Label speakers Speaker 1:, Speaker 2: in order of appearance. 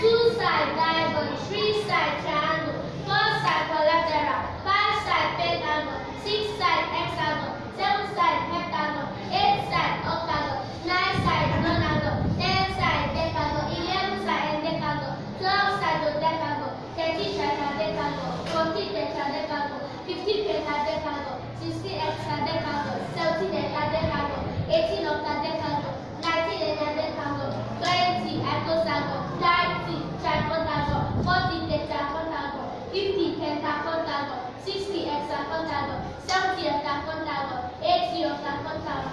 Speaker 1: suicide. 60 of taekwondo, 70 of taekwondo, 80 of.